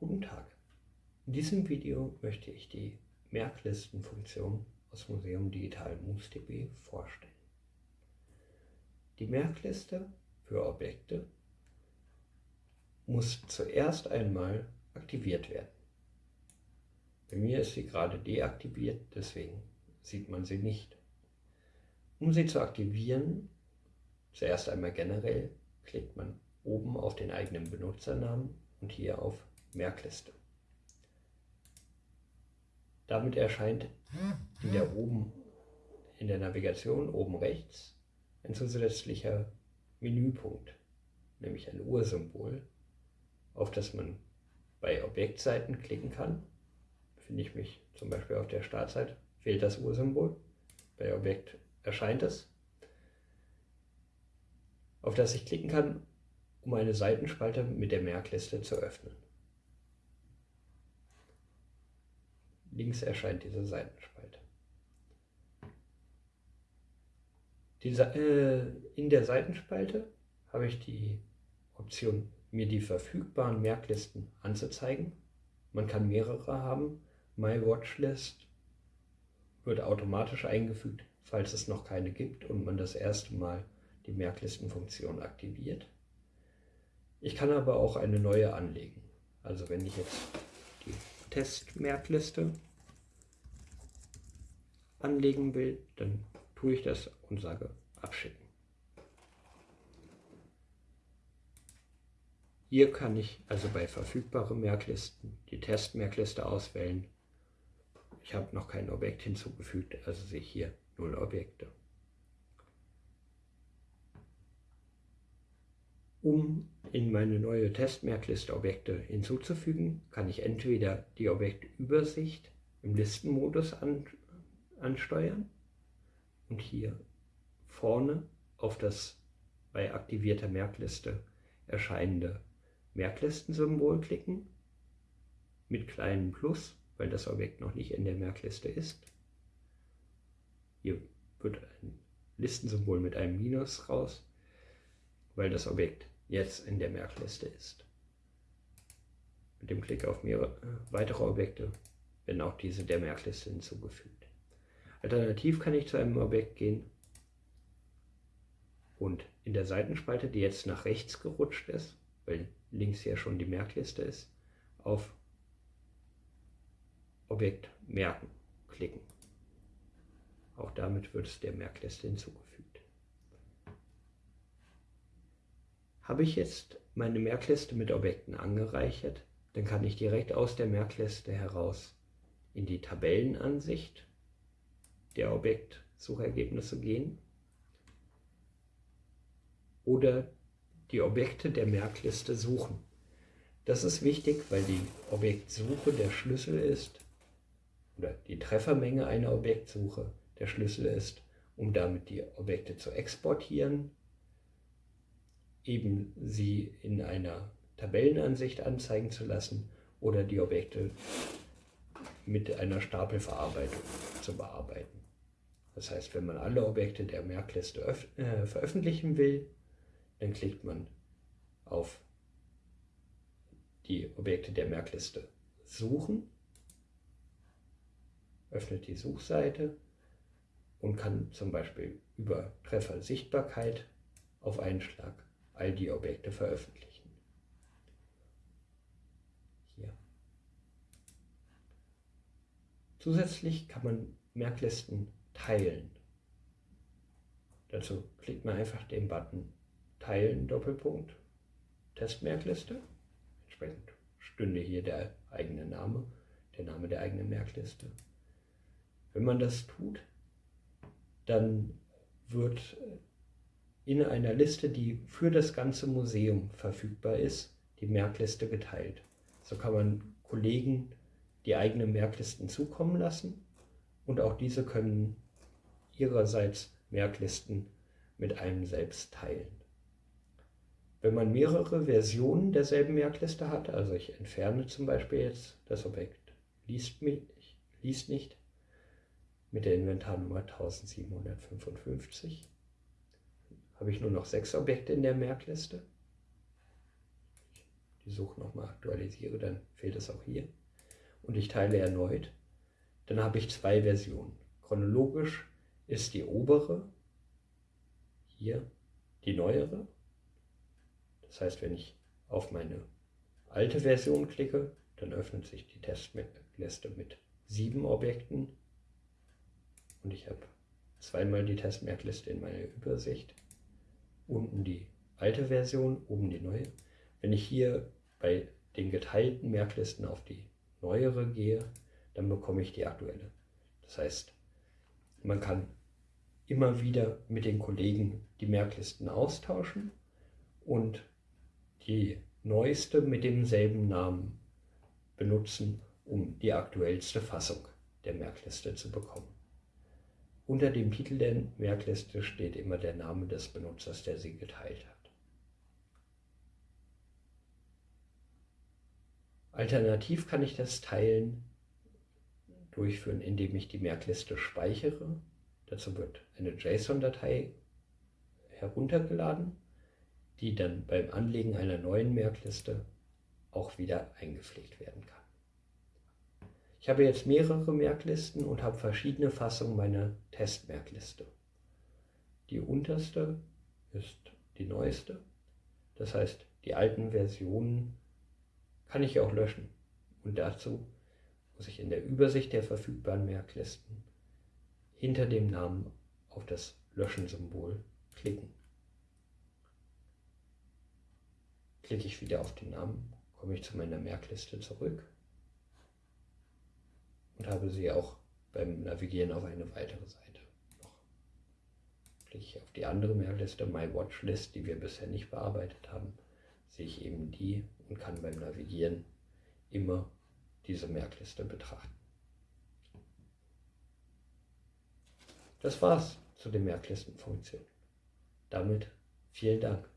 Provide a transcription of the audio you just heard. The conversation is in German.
Guten Tag. In diesem Video möchte ich die Merklistenfunktion aus Museum Digital MoosDB vorstellen. Die Merkliste für Objekte muss zuerst einmal aktiviert werden. Bei mir ist sie gerade deaktiviert, deswegen sieht man sie nicht. Um sie zu aktivieren, zuerst einmal generell, klickt man oben auf den eigenen Benutzernamen und hier auf Merkliste. Damit erscheint in der, oben, in der Navigation oben rechts ein zusätzlicher Menüpunkt, nämlich ein Ursymbol, auf das man bei Objektseiten klicken kann. Finde ich mich zum Beispiel auf der Startseite, fehlt das Ursymbol, bei Objekt erscheint es, auf das ich klicken kann, um eine Seitenspalte mit der Merkliste zu öffnen. Links erscheint diese Seitenspalte. Die, äh, in der Seitenspalte habe ich die Option, mir die verfügbaren Merklisten anzuzeigen. Man kann mehrere haben. My Watchlist wird automatisch eingefügt, falls es noch keine gibt und man das erste Mal die Merklistenfunktion aktiviert. Ich kann aber auch eine neue anlegen. Also wenn ich jetzt die Testmerkliste anlegen will, dann tue ich das und sage abschicken. Hier kann ich also bei verfügbaren Merklisten die Testmerkliste auswählen. Ich habe noch kein Objekt hinzugefügt, also sehe ich hier null Objekte. Um in meine neue Testmerkliste Objekte hinzuzufügen, kann ich entweder die Objektübersicht im Listenmodus an, ansteuern und hier vorne auf das bei aktivierter Merkliste erscheinende Merklistensymbol klicken mit kleinem Plus, weil das Objekt noch nicht in der Merkliste ist. Hier wird ein Listensymbol mit einem Minus raus, weil das Objekt jetzt in der Merkliste ist. Mit dem Klick auf mehrere äh, weitere Objekte werden auch diese der Merkliste hinzugefügt. Alternativ kann ich zu einem Objekt gehen und in der Seitenspalte, die jetzt nach rechts gerutscht ist, weil links ja schon die Merkliste ist, auf Objekt merken klicken. Auch damit wird es der Merkliste hinzugefügt. Habe ich jetzt meine Merkliste mit Objekten angereichert, dann kann ich direkt aus der Merkliste heraus in die Tabellenansicht der Objektsuchergebnisse gehen oder die Objekte der Merkliste suchen. Das ist wichtig, weil die Objektsuche der Schlüssel ist oder die Treffermenge einer Objektsuche der Schlüssel ist, um damit die Objekte zu exportieren, eben sie in einer Tabellenansicht anzeigen zu lassen oder die Objekte mit einer Stapelverarbeitung zu bearbeiten. Das heißt, wenn man alle Objekte der Merkliste äh, veröffentlichen will, dann klickt man auf die Objekte der Merkliste suchen, öffnet die Suchseite und kann zum Beispiel über Treffer Sichtbarkeit auf einen Schlag all die Objekte veröffentlichen. Hier. Zusätzlich kann man Merklisten teilen. Dazu klickt man einfach den Button Teilen Doppelpunkt Testmerkliste. Entsprechend stünde hier der eigene Name, der Name der eigenen Merkliste. Wenn man das tut, dann wird in einer Liste, die für das ganze Museum verfügbar ist, die Merkliste geteilt. So kann man Kollegen die eigenen Merklisten zukommen lassen und auch diese können ihrerseits Merklisten mit einem selbst teilen. Wenn man mehrere Versionen derselben Merkliste hat, also ich entferne zum Beispiel jetzt das Objekt liest, mich, liest nicht mit der Inventarnummer 1755, habe ich nur noch sechs Objekte in der Merkliste. die Suche nochmal aktualisiere, dann fehlt es auch hier. Und ich teile erneut, dann habe ich zwei Versionen. Chronologisch ist die obere, hier die neuere. Das heißt, wenn ich auf meine alte Version klicke, dann öffnet sich die Testliste mit sieben Objekten und ich habe zweimal die Testmerkliste in meiner Übersicht. Unten die alte Version, oben die neue. Wenn ich hier bei den geteilten Merklisten auf die neuere gehe, dann bekomme ich die aktuelle. Das heißt, man kann immer wieder mit den Kollegen die Merklisten austauschen und die neueste mit demselben Namen benutzen, um die aktuellste Fassung der Merkliste zu bekommen. Unter dem Titel der Merkliste steht immer der Name des Benutzers, der sie geteilt hat. Alternativ kann ich das Teilen durchführen, indem ich die Merkliste speichere. Dazu wird eine JSON-Datei heruntergeladen, die dann beim Anlegen einer neuen Merkliste auch wieder eingepflegt werden kann. Ich habe jetzt mehrere Merklisten und habe verschiedene Fassungen meiner Testmerkliste. Die unterste ist die neueste. Das heißt, die alten Versionen kann ich auch löschen. Und dazu muss ich in der Übersicht der verfügbaren Merklisten hinter dem Namen auf das Löschen-Symbol klicken. Klicke ich wieder auf den Namen, komme ich zu meiner Merkliste zurück und habe sie auch beim Navigieren auf eine weitere Seite noch. Klicke ich auf die andere Merkliste, My Watchlist, die wir bisher nicht bearbeitet haben, sehe ich eben die und kann beim Navigieren immer diese Merkliste betrachten. Das war's zu den Merklistenfunktionen. Damit vielen Dank.